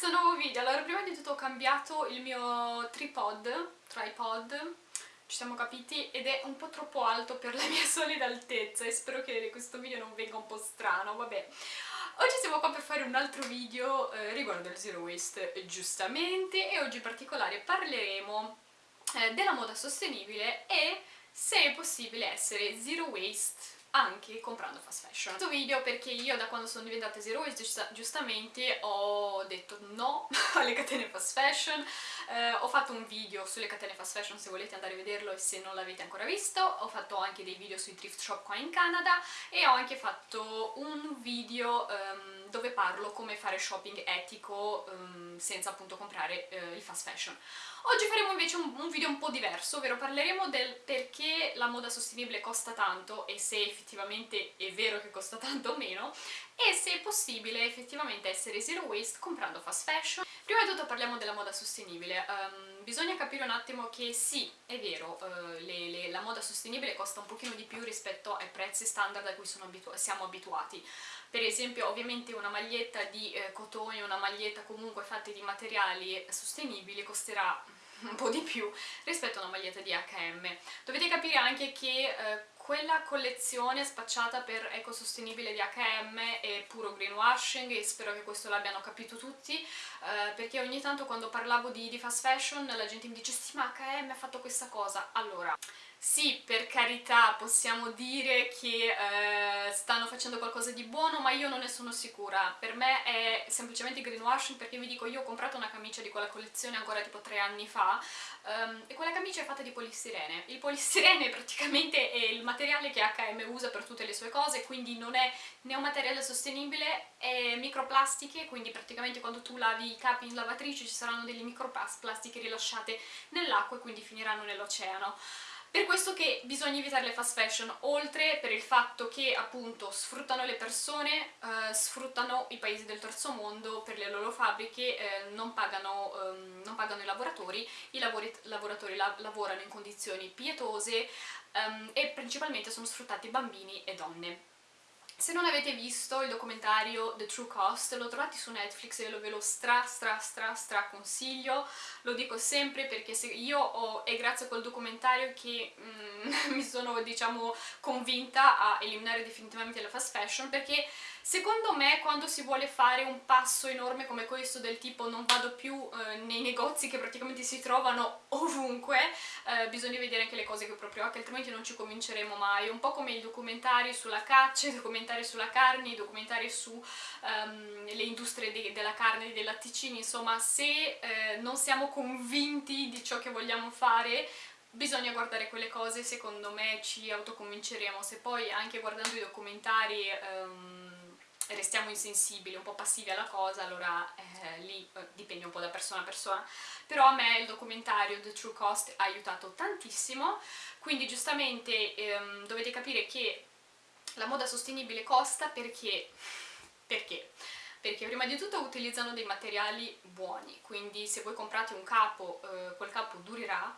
questo nuovo video. Allora, prima di tutto ho cambiato il mio tripod, tripod, ci siamo capiti, ed è un po' troppo alto per la mia solida altezza e spero che questo video non venga un po' strano, vabbè. Oggi siamo qua per fare un altro video eh, riguardo il zero waste, giustamente, e oggi in particolare parleremo eh, della moda sostenibile e se è possibile essere zero waste anche comprando fast fashion. Questo video perché io da quando sono diventata zero waste giustamente ho detto no alle catene fast fashion, eh, ho fatto un video sulle catene fast fashion se volete andare a vederlo e se non l'avete ancora visto, ho fatto anche dei video sui thrift shop qua in Canada e ho anche fatto un video um, dove parlo come fare shopping etico um, senza appunto comprare uh, il fast fashion. Oggi faremo invece un, un, video un po' diverso, ovvero parleremo del perché la moda sostenibile costa tanto e se effettivamente è vero che costa tanto o meno e se è possibile effettivamente essere zero waste comprando fast fashion. Prima di tutto parliamo della moda sostenibile. Um, bisogna capire un attimo che sì, è vero, uh, le, le, la moda sostenibile costa un pochino di più rispetto ai prezzi standard a cui abitu siamo abituati. Per esempio, ovviamente una maglietta di eh, cotone, una maglietta comunque fatta di materiali sostenibili costerà un po' di più rispetto a una maglietta di H&M. Dovete capire anche che eh, quella collezione spacciata per ecosostenibile di H&M è puro greenwashing e spero che questo l'abbiano capito tutti eh, perché ogni tanto quando parlavo di, di fast fashion la gente mi dice sì ma H&M ha fatto questa cosa. Allora sì, per carità, possiamo dire che eh, stanno facendo qualcosa di buono, ma io non ne sono sicura. Per me è semplicemente greenwashing perché vi dico, io ho comprato una camicia di quella collezione ancora tipo tre anni fa um, e quella camicia è fatta di polistirene. Il polistirene praticamente è il materiale che H&M usa per tutte le sue cose, quindi non è né un materiale sostenibile, è microplastiche, quindi praticamente quando tu lavi i capi in lavatrice ci saranno delle microplastiche rilasciate nell'acqua e quindi finiranno nell'oceano. Per questo che bisogna evitare le fast fashion, oltre per il fatto che appunto sfruttano le persone, eh, sfruttano i paesi del terzo mondo per le loro fabbriche, eh, non, pagano, ehm, non, pagano, i lavoratori, i lavori, lavoratori la, lavorano in condizioni pietose ehm, e principalmente sono sfruttati bambini e donne. Se non avete visto il documentario The True Cost, lo trovate su Netflix e ve lo stra stra stra stra consiglio, lo dico sempre perché io ho, è grazie a quel documentario che mm, mi sono diciamo convinta a eliminare definitivamente la fast fashion perché Secondo me quando si vuole fare un passo enorme come questo del tipo non vado più eh, nei negozi che praticamente si trovano ovunque, eh, bisogna vedere anche le cose che proprio occhio, altrimenti non ci convinceremo mai. Un po' come i documentari sulla caccia, i documentari sulla carne, i documentari sulle ehm, um, industrie de della carne e dei latticini, insomma se eh, non siamo convinti di ciò che vogliamo fare bisogna guardare quelle cose, secondo me ci autoconvinceremo, se poi anche guardando i documentari um, restiamo insensibili, un po' passivi alla cosa, allora eh, lì eh, dipende un po' da persona a persona. Però a me il documentario The True Cost ha aiutato tantissimo, quindi giustamente ehm, dovete capire che la moda sostenibile costa perché... perché? Perché prima di tutto utilizzano dei materiali buoni, quindi se voi comprate un capo, eh, quel capo durerà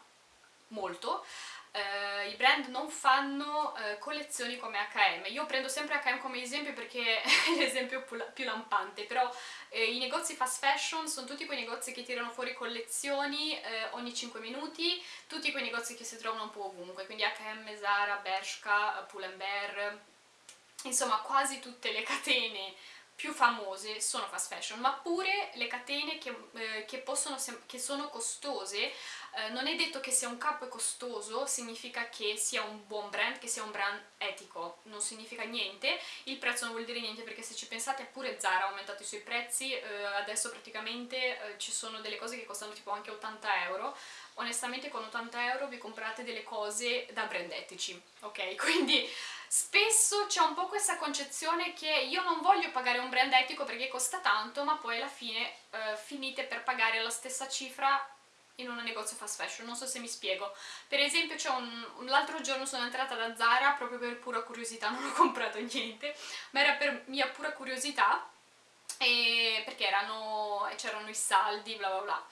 molto, Uh, i brand non fanno uh, collezioni come H&M. Io prendo sempre H&M come esempio perché è l'esempio più lampante, però eh, i negozi fast fashion sono tutti quei negozi che tirano fuori collezioni eh, ogni 5 minuti, tutti quei negozi che si trovano un po' ovunque, quindi H&M, Zara, Bershka, Pull&Bear, insomma quasi tutte le catene più famose sono fast fashion, ma pure le catene che, eh, che, possono, che sono costose, eh, non è detto che se un capo è costoso significa che sia un buon brand, che sia un brand etico, non significa niente, il prezzo non vuol dire niente perché se ci pensate pure Zara ha aumentato i suoi prezzi, eh, adesso praticamente eh, ci sono delle cose che costano tipo anche 80 euro, onestamente con 80 euro vi comprate delle cose da brand etici, ok? Quindi Spesso c'è un po' questa concezione che io non voglio pagare un brand etico perché costa tanto, ma poi alla fine eh, finite per pagare la stessa cifra in un negozio fast fashion, non so se mi spiego. Per esempio l'altro giorno sono entrata da Zara proprio per pura curiosità, non ho comprato niente, ma era per mia pura curiosità, perché c'erano i saldi, bla bla bla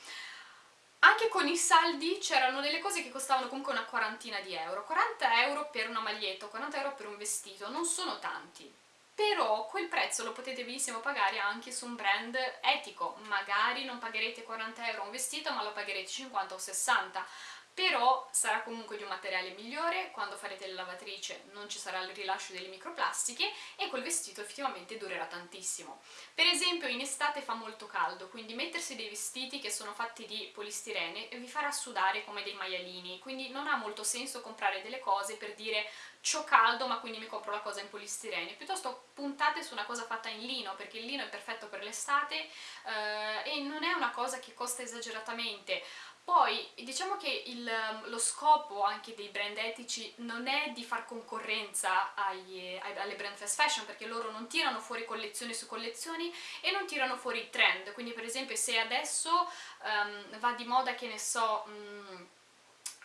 anche con i saldi c'erano delle cose che costavano comunque una quarantina di euro. 40 euro per una maglietta 40 euro per un vestito non sono tanti. Però quel prezzo lo potete benissimo pagare anche su un brand etico, magari non pagherete 40 euro un vestito ma lo pagherete 50 o 60 però sarà comunque di un materiale migliore, quando farete la lavatrice non ci sarà il rilascio delle microplastiche e quel vestito effettivamente durerà tantissimo. Per esempio in estate fa molto caldo, quindi mettersi dei vestiti che sono fatti di polistirene vi farà sudare come dei maialini, quindi non ha molto senso comprare delle cose per dire c'ho caldo ma quindi mi compro la cosa in polistirene, piuttosto puntate su una cosa fatta in lino perché il lino è perfetto per l'estate eh, e non è una cosa che costa esageratamente poi diciamo che il, lo scopo anche dei brand etici non è di far concorrenza ai, alle brand fast fashion perché loro non tirano fuori collezioni su collezioni e non tirano fuori trend, quindi per esempio se adesso um, va di moda che ne so... Um,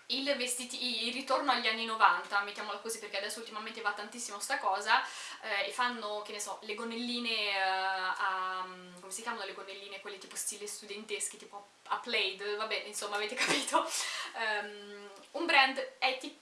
il, vestiti, il ritorno agli anni 90, mettiamola così perché adesso ultimamente va tantissimo sta cosa, eh, e fanno, che ne so, le gonnelline eh, a... come si chiamano le gonnelline? Quelle tipo stile studenteschi, tipo a Plaid, vabbè, insomma avete capito. Um, un, brand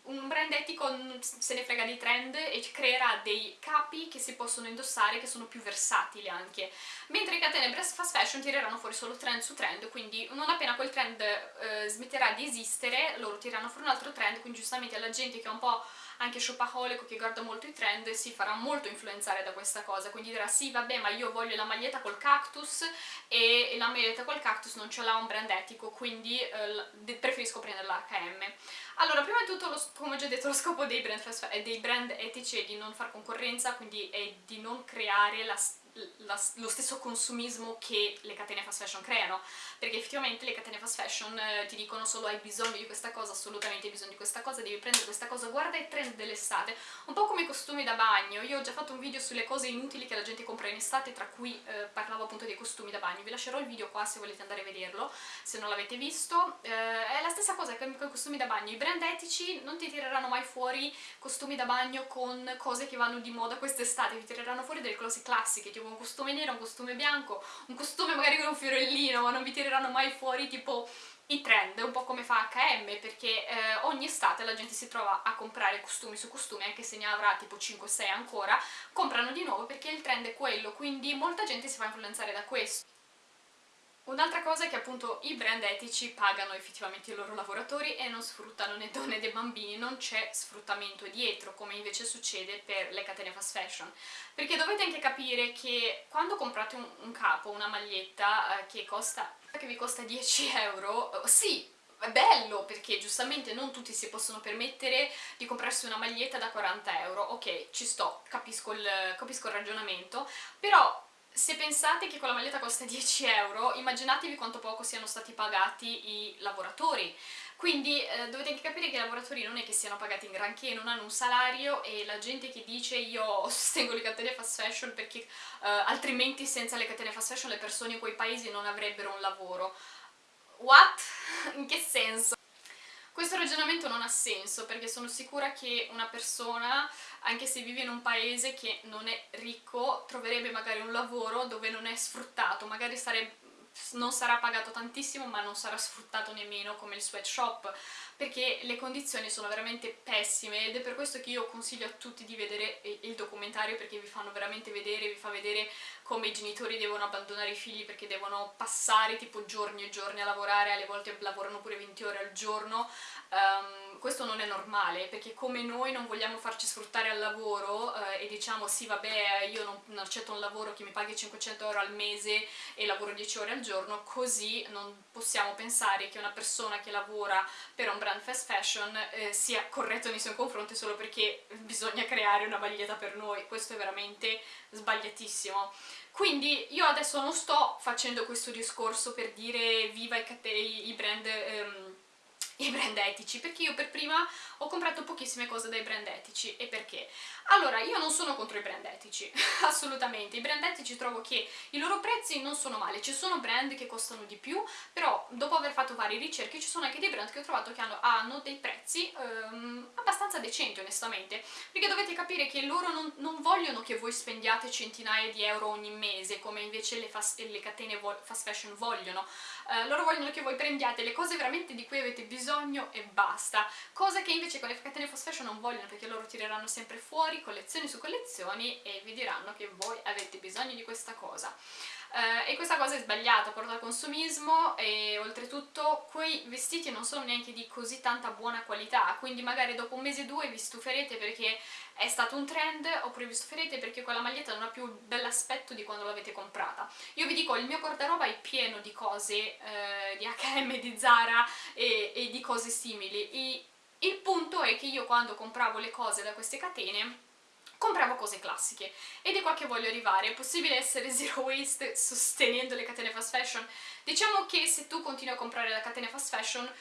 un, brand etico se ne frega dei trend e creerà dei capi che si possono indossare che sono più versatili anche, mentre i catene fast fashion tireranno fuori solo trend su trend, quindi non appena quel trend eh, smetterà di esistere, loro tireranno fuori un altro trend, quindi giustamente alla gente che è un po' anche shopaholic che guarda molto i trend si farà molto influenzare da questa cosa, quindi dirà sì vabbè ma io voglio la maglietta col cactus e la maglietta col cactus non ce l'ha un brand etico, quindi eh, preferisco prendere la H&M. Allora, prima di tutto, lo, come ho già detto, lo scopo dei brand, dei brand etici è di non far concorrenza, quindi è di non creare la la, lo stesso consumismo che le catene fast fashion creano, perché effettivamente le catene fast fashion eh, ti dicono solo hai bisogno di questa cosa, assolutamente hai bisogno di questa cosa, devi prendere questa cosa, guarda i trend dell'estate, un po' come i costumi da bagno, io ho già fatto un video sulle cose inutili che la gente compra in estate, tra cui eh, parlavo appunto dei costumi da bagno, vi lascerò il video qua se volete andare a vederlo, se non l'avete visto, eh, è la stessa cosa che con i costumi da bagno, i brand etici non ti tireranno mai fuori costumi da bagno con cose che vanno di moda quest'estate, ti tireranno fuori delle cose classiche, tipo un costume nero, un costume bianco, un costume magari con un fiorellino, ma non vi tireranno mai fuori tipo i trend, un po' come fa H&M, perché eh, ogni estate la gente si trova a comprare costumi su costumi, anche se ne avrà tipo 5-6 ancora, comprano di nuovo perché il trend è quello, quindi molta gente si fa influenzare da questo. Un'altra cosa è che appunto i brand etici pagano effettivamente i loro lavoratori e non sfruttano né donne né bambini, non c'è sfruttamento dietro come invece succede per le catene fast fashion. Perché dovete anche capire che quando comprate un, un capo, una maglietta eh, che, costa, che vi costa 10 euro, eh, sì, è bello perché giustamente non tutti si possono permettere di comprarsi una maglietta da 40 euro, ok, ci sto, capisco il, capisco il ragionamento, però se pensate che quella maglietta costa 10 euro, immaginatevi quanto poco siano stati pagati i lavoratori. Quindi eh, dovete anche capire che i lavoratori non è che siano pagati in granché, non hanno un salario e la gente che dice io sostengo le catene fast fashion perché eh, altrimenti senza le catene fast fashion le persone in quei paesi non avrebbero un lavoro. What? In che senso? Questo ragionamento non ha senso perché sono sicura che una persona, anche se vive in un paese che non è ricco, troverebbe magari un lavoro dove non è sfruttato, magari sarebbe non sarà pagato tantissimo ma non sarà sfruttato nemmeno come il sweatshop perché le condizioni sono veramente pessime ed è per questo che io consiglio a tutti di vedere il documentario perché vi fanno veramente vedere, vi fa vedere come i genitori devono abbandonare i figli perché devono passare tipo giorni e giorni a lavorare, alle volte lavorano pure 20 ore al giorno. Um, questo non è normale perché come noi non vogliamo farci sfruttare al lavoro diciamo sì vabbè io non, non, accetto un lavoro che mi paghi 500 euro al mese e lavoro 10 ore al giorno così non possiamo pensare che una persona che lavora per un brand fast fashion eh, sia corretto nei suoi confronti solo perché bisogna creare una maglietta per noi. Questo è veramente sbagliatissimo. Quindi io adesso non sto facendo questo discorso per dire viva i, i brand ehm, i brand etici, perché io per prima ho comprato pochissime cose dai brand etici. E perché? Allora, io non sono contro i brand etici, assolutamente. I brand etici trovo che i loro prezzi non sono male. Ci sono brand che costano di più, però dopo aver fatto varie ricerche ci sono anche dei brand che ho trovato che hanno, hanno dei prezzi um, abbastanza decenti, onestamente. Perché dovete capire che loro non, non, vogliono che voi spendiate centinaia di euro ogni mese, come invece le, fast, le catene fast fashion vogliono. Uh, loro vogliono che voi prendiate le cose veramente di cui avete bisogno bisogno e basta, cosa che invece con le catene fast fashion non vogliono perché loro tireranno sempre fuori collezioni su collezioni e vi diranno che voi avete bisogno di questa cosa. Uh, e questa cosa è sbagliata, porta al consumismo e oltretutto quei vestiti non sono neanche di così tanta buona qualità, quindi magari dopo un mese o due vi stuferete perché è stato un trend oppure vi stuferete perché quella maglietta non ha più bell'aspetto di quando l'avete comprata. Io vi dico, il mio guardaroba è pieno di cose eh, di H&M, di Zara e, e di cose simili e il punto è che io quando compravo le cose da queste catene compravo cose classiche ed è qua che voglio arrivare, è possibile essere zero waste sostenendo le catene fast fashion? Diciamo che se tu continui a comprare la catena fast fashion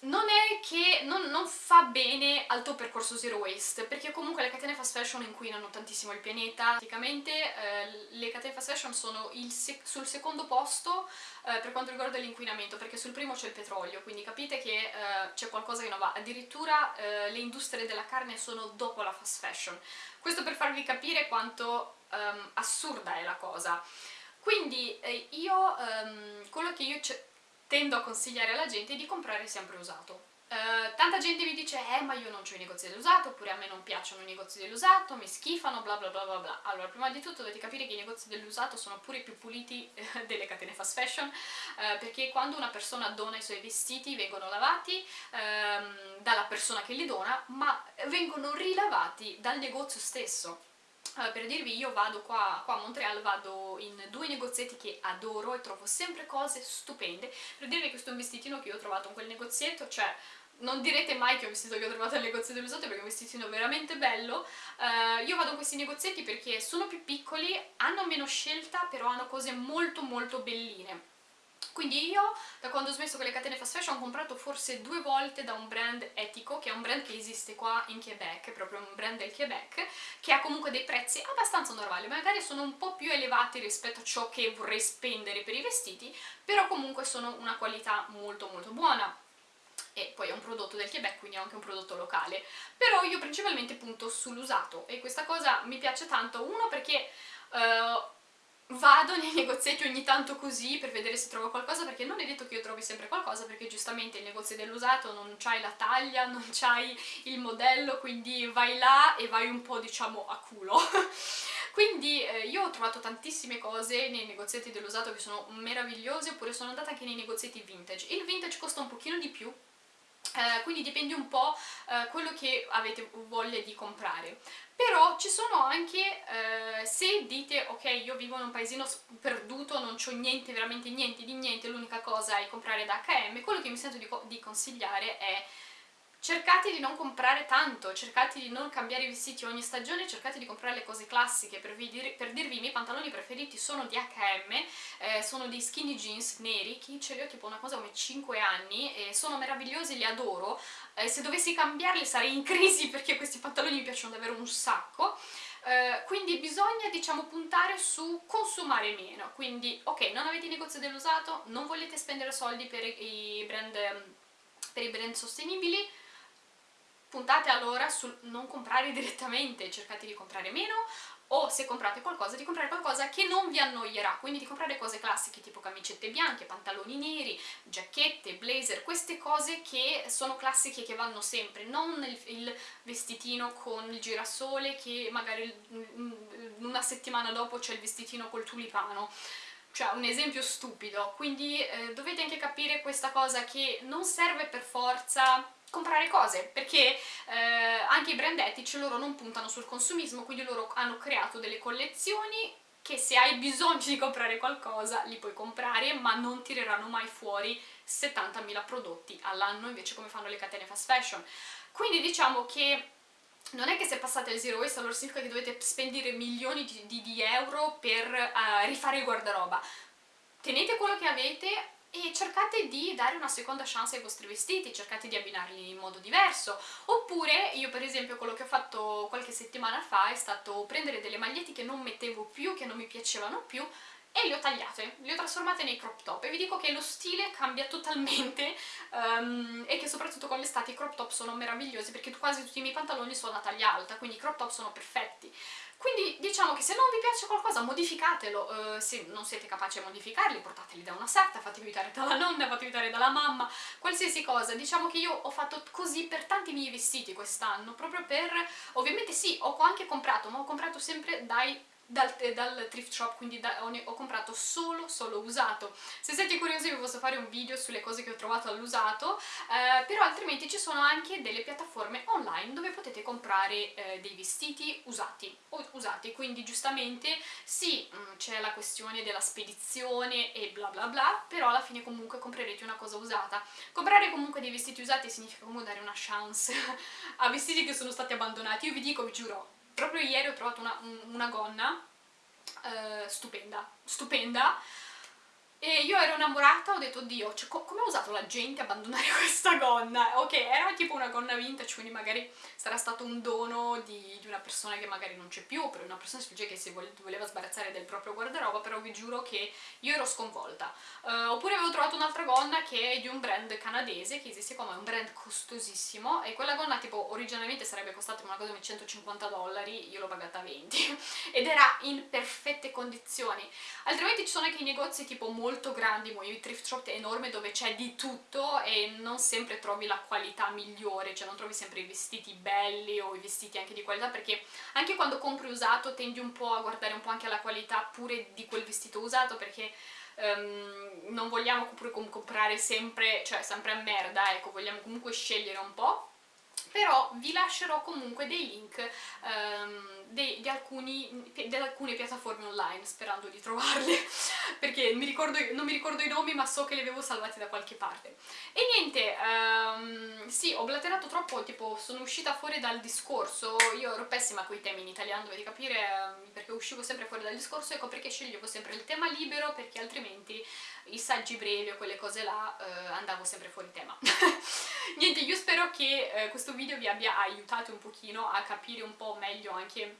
non è che non, non, fa bene al tuo percorso zero waste perché comunque le catene fast fashion inquinano tantissimo il pianeta. Praticamente eh, le catene fast fashion sono sec sul secondo posto eh, per quanto riguarda l'inquinamento perché sul primo c'è il petrolio quindi capite che eh, c'è qualcosa che non va. Addirittura eh, le industrie della carne sono dopo la fast fashion. Questo per farvi capire quanto um, assurda è la cosa. Quindi eh, io, um, quello che io tendo a consigliare alla gente di comprare sempre usato. Uh, tanta gente mi dice eh ma io non ho i negozi dell'usato oppure a me non piacciono i negozi dell'usato, mi schifano bla bla bla bla bla allora prima di tutto dovete capire che i negozi dell'usato sono pure più puliti eh, delle catene fast fashion uh, perché quando una persona dona i suoi vestiti vengono lavati um, dalla persona che li dona ma vengono rilavati dal negozio stesso per dirvi, io vado qua, qua, a Montreal, vado in due negozietti che adoro e trovo sempre cose stupende. Per dirvi questo è un vestitino che io ho trovato in quel negozietto, cioè non direte mai che è un vestito che ho trovato al negozio dell'usato perché è un vestitino veramente bello uh, io vado in questi negozietti perché sono più piccoli, hanno meno scelta però hanno cose molto molto belline quindi io, da quando ho smesso con le catene fast fashion, ho comprato forse due volte da un brand etico, che è un brand che esiste qua in Quebec, proprio un brand del Quebec, che ha comunque dei prezzi abbastanza normali, magari sono un po' più elevati rispetto a ciò che vorrei spendere per i vestiti, però comunque sono una qualità molto molto buona e poi è un prodotto del Quebec, quindi è anche un prodotto locale. Però io principalmente punto sull'usato e questa cosa mi piace tanto, uno perché... Uh, vado nei negozietti ogni tanto così per vedere se trovo qualcosa perché non è detto che io trovi sempre qualcosa perché giustamente il negozio dell'usato non c'hai la taglia, non c'hai il modello quindi vai là e vai un po' diciamo a culo. Quindi eh, io ho trovato tantissime cose nei negozietti dell'usato che sono meravigliose oppure sono andata anche nei negozietti vintage. Il vintage costa un pochino di più eh, quindi dipende un po' eh, quello che avete voglia di comprare. Però ci sono anche, eh, se dite ok io vivo in un paesino perduto, non c'ho niente, veramente niente di niente, l'unica cosa è comprare da H&M, quello che mi sento di, di consigliare è cercate di non comprare tanto, cercate di non cambiare i vestiti ogni stagione, cercate di comprare le cose classiche, per, dir per dirvi i miei pantaloni preferiti sono di H&M, eh, sono dei skinny jeans neri, che ce li ho tipo una cosa come 5 anni, e sono meravigliosi, li adoro, eh, se dovessi cambiarli sarei in crisi perché questi pantaloni mi piacciono davvero un sacco, Uh, quindi bisogna diciamo puntare su consumare meno. Quindi ok non avete negozio dell'usato non volete spendere soldi per i brand, per i brand sostenibili puntate allora sul non comprare direttamente, cercate di comprare meno o se comprate qualcosa di comprare qualcosa che non vi annoierà, quindi di comprare cose classiche tipo camicette bianche, pantaloni neri, giacchette, blazer, queste cose che sono classiche che vanno sempre, non il, il vestitino con il girasole che magari una settimana dopo c'è il vestitino col tulipano. Cioè un esempio stupido, quindi eh, dovete anche capire questa cosa che non serve per forza comprare cose perché eh, anche i brand etici loro non puntano sul consumismo quindi loro hanno creato delle collezioni che se hai bisogno di comprare qualcosa li puoi comprare ma non tireranno mai fuori 70.000 prodotti all'anno invece come fanno le catene fast fashion. Quindi diciamo che non è che se passate al zero waste allora significa che dovete spendere milioni di, di, di euro per uh, rifare il guardaroba. Tenete quello che avete e cercate di dare una seconda chance ai vostri vestiti, cercate di abbinarli in modo diverso. Oppure io per esempio quello che ho fatto qualche settimana fa è stato prendere delle magliette che non mettevo più, che non mi piacevano più e le ho tagliate, le ho trasformate nei crop top e vi dico che lo stile cambia totalmente um, e che soprattutto con l'estate i crop top sono meravigliosi perché quasi tutti i miei pantaloni sono a taglia alta, quindi i crop top sono perfetti. Quindi diciamo che se non vi piace qualcosa modificatelo, uh, se non siete capaci a modificarli portateli da una sarta, fatevi aiutare dalla nonna, fatevi aiutare dalla mamma, qualsiasi cosa. Diciamo che io ho fatto così per tanti miei vestiti quest'anno, proprio per... ovviamente sì, ho anche comprato, ma ho comprato sempre dai dal, dal, thrift shop, quindi da, ho, ho, comprato solo, solo usato. Se siete curiosi vi posso fare un video sulle cose che ho trovato all'usato, eh, però altrimenti ci sono anche delle piattaforme online dove potete comprare eh, dei vestiti usati, usati, quindi giustamente sì, mm, c'è la questione della spedizione e bla bla bla, però alla fine comunque comprerete una cosa usata. Comprare comunque dei vestiti usati significa comunque dare una chance a vestiti che sono stati abbandonati. Io vi dico, vi giuro, proprio ieri ho trovato una, una gonna uh, stupenda, stupenda e io ero innamorata, ho detto, oddio, cioè, co come ha usato la gente abbandonare questa gonna? Ok, era tipo una gonna vintage, quindi magari sarà stato un dono di, di una persona che magari non c'è più, per una persona che si voleva sbarazzare del proprio guardaroba, però vi giuro che io ero sconvolta. Uh, oppure avevo trovato un'altra gonna che è di un brand canadese, che esiste come un brand costosissimo, e quella gonna tipo originalmente sarebbe costata una cosa come 150 dollari, io l'ho pagata 20, ed era in perfette condizioni. Altrimenti ci sono anche i negozi tipo molto molto grandi, i thrift shop è enorme dove c'è di tutto e non sempre trovi la qualità migliore, cioè non trovi sempre i vestiti belli o i vestiti anche di qualità perché anche quando compri usato tendi un po' a guardare un po' anche la qualità pure di quel vestito usato perché um, non vogliamo pure comprare sempre, cioè sempre a merda, ecco, vogliamo comunque scegliere un po' però vi lascerò comunque dei link um, di, di, alcuni, di, alcune piattaforme online sperando di trovarle. Perché mi ricordo, non mi ricordo i nomi ma so che li avevo salvati da qualche parte. E niente, um, sì ho blaterato troppo, tipo sono uscita fuori dal discorso. Io ero pessima con i temi in italiano, dovete capire um, perché uscivo sempre fuori dal discorso ecco perché sceglievo sempre il tema libero perché altrimenti i saggi brevi o quelle cose là uh, andavo sempre fuori tema. Niente, io spero che uh, questo video vi abbia aiutato un pochino a capire un po' meglio anche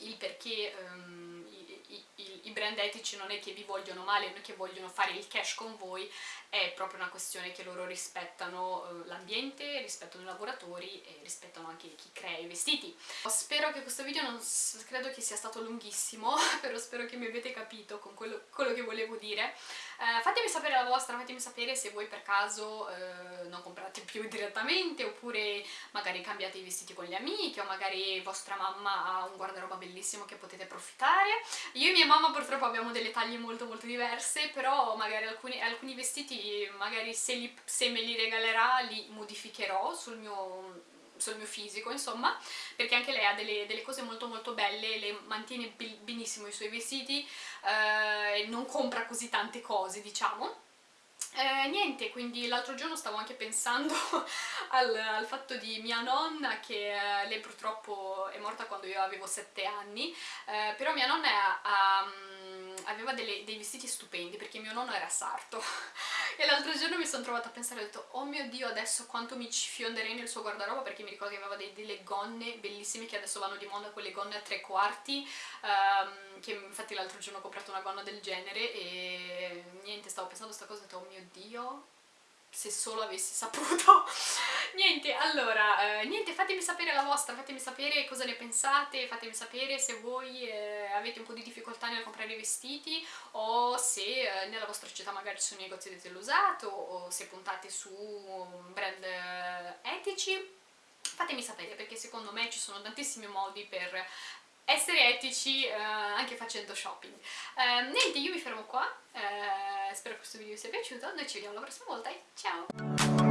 il perché um, i, i, i, brand etici non è che vi vogliono male, non è che vogliono fare il cash con voi, è proprio una questione che loro rispettano uh, l'ambiente, rispettano i lavoratori e rispettano anche chi crea i vestiti. Spero che questo video non credo che sia stato lunghissimo, però spero che mi abbiate capito con quello, quello che volevo dire. Uh, fatemi sapere la vostra, fatemi sapere se voi per caso uh, non comprate più direttamente oppure magari cambiate i vestiti con gli amici o magari vostra mamma ha un guardaroba bellissimo che potete approfittare. Io e mia mamma purtroppo abbiamo delle taglie molto molto diverse, però magari alcuni, alcuni vestiti magari se, li, se me li regalerà li modificherò sul mio sul mio fisico insomma perché anche lei ha delle, delle cose molto molto belle le mantiene benissimo i suoi vestiti eh, non compra così tante cose diciamo. Eh, niente, quindi l'altro giorno stavo anche pensando al, al, fatto di mia nonna che eh, lei purtroppo è morta quando io avevo 7 anni, eh, però mia nonna ha, um, aveva delle, dei vestiti stupendi perché mio nonno era sarto. E l'altro giorno mi sono trovata a pensare, ho detto oh mio dio adesso quanto mi ci fionderei nel suo guardaroba perché mi ricordo che aveva dei, delle gonne bellissime che adesso vanno di moda quelle gonne a tre quarti um, che infatti l'altro giorno ho comprato una gonna del genere e niente stavo pensando a questa cosa e ho detto oh mio dio se solo avessi saputo. Niente, allora, eh, niente, fatemi sapere la vostra, fatemi sapere cosa ne pensate, fatemi sapere se voi eh, avete un po' di difficoltà nel comprare i vestiti o se eh, nella vostra città magari ci sono negozi di usato o se puntate su brand eh, etici. Fatemi sapere perché secondo me ci sono tantissimi modi per essere etici eh, anche facendo shopping. Eh, niente, io mi fermo qua, eh, spero che questo video vi sia piaciuto, noi ci vediamo la prossima volta e ciao!